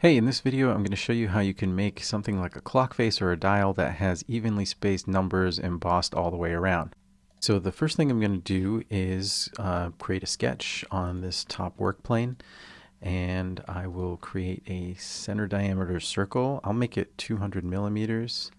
Hey, in this video I'm going to show you how you can make something like a clock face or a dial that has evenly spaced numbers embossed all the way around. So the first thing I'm going to do is uh, create a sketch on this top work plane and I will create a center diameter circle. I'll make it 200 millimeters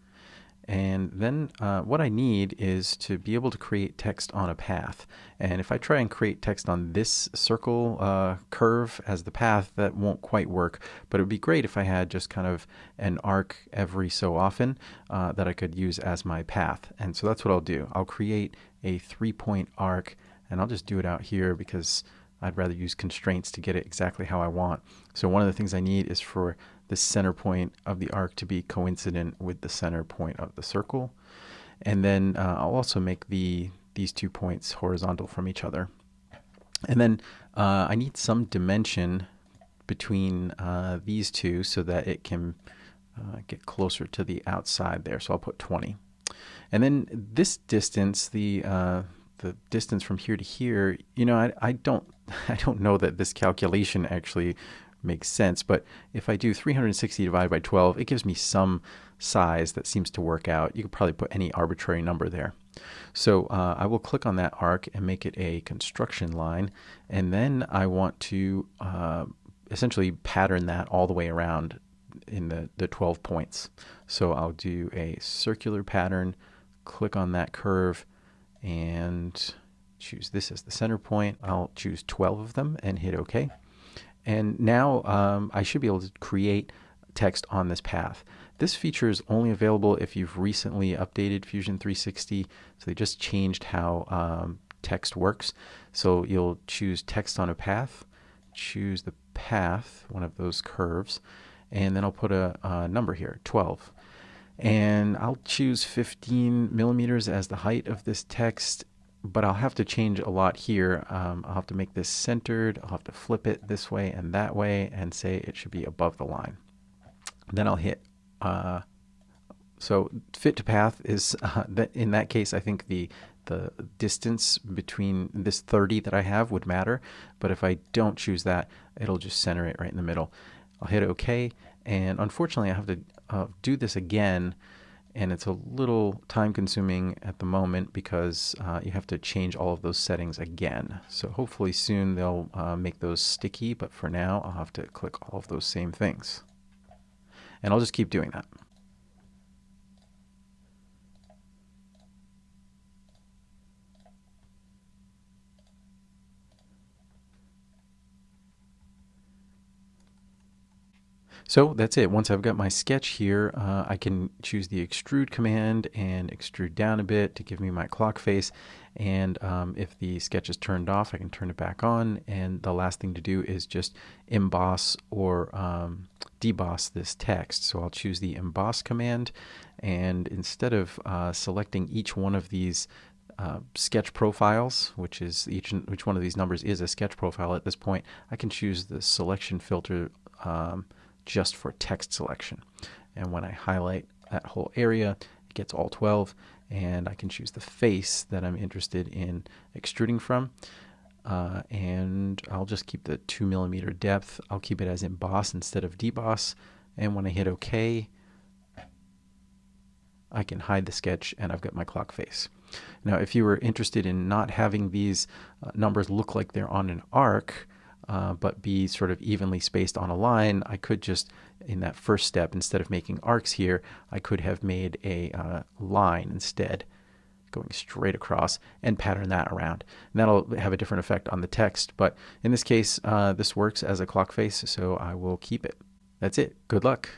and then uh, what I need is to be able to create text on a path. And if I try and create text on this circle uh, curve as the path, that won't quite work. But it would be great if I had just kind of an arc every so often uh, that I could use as my path. And so that's what I'll do. I'll create a three-point arc, and I'll just do it out here because I'd rather use constraints to get it exactly how I want. So one of the things I need is for the center point of the arc to be coincident with the center point of the circle. And then uh, I'll also make the these two points horizontal from each other. And then uh, I need some dimension between uh, these two so that it can uh, get closer to the outside there. So I'll put 20. And then this distance, the uh, the distance from here to here, you know, I, I don't I don't know that this calculation actually makes sense. But if I do 360 divided by 12, it gives me some size that seems to work out. You could probably put any arbitrary number there. So uh, I will click on that arc and make it a construction line. And then I want to uh, essentially pattern that all the way around in the, the 12 points. So I'll do a circular pattern, click on that curve, and choose this as the center point. I'll choose 12 of them and hit OK. And now um, I should be able to create text on this path. This feature is only available if you've recently updated Fusion 360. So they just changed how um, text works. So you'll choose text on a path, choose the path, one of those curves, and then I'll put a, a number here, 12 and I'll choose 15 millimeters as the height of this text but I'll have to change a lot here. Um, I'll have to make this centered. I'll have to flip it this way and that way and say it should be above the line. Then I'll hit, uh, so fit to path is, uh, in that case, I think the, the distance between this 30 that I have would matter. But if I don't choose that, it'll just center it right in the middle. I'll hit OK. And unfortunately, I have to uh, do this again and it's a little time consuming at the moment because uh, you have to change all of those settings again. So hopefully soon they'll uh, make those sticky, but for now I'll have to click all of those same things. And I'll just keep doing that. So that's it. Once I've got my sketch here, uh, I can choose the extrude command and extrude down a bit to give me my clock face. And um, if the sketch is turned off, I can turn it back on. And the last thing to do is just emboss or um, deboss this text. So I'll choose the emboss command. And instead of uh, selecting each one of these uh, sketch profiles, which is each which one of these numbers is a sketch profile at this point, I can choose the selection filter um, just for text selection. And when I highlight that whole area, it gets all 12 and I can choose the face that I'm interested in extruding from. Uh, and I'll just keep the two millimeter depth. I'll keep it as emboss instead of deboss. And when I hit OK, I can hide the sketch and I've got my clock face. Now, if you were interested in not having these uh, numbers look like they're on an arc, uh, but be sort of evenly spaced on a line, I could just, in that first step, instead of making arcs here, I could have made a uh, line instead, going straight across, and pattern that around. And that'll have a different effect on the text, but in this case, uh, this works as a clock face, so I will keep it. That's it. Good luck.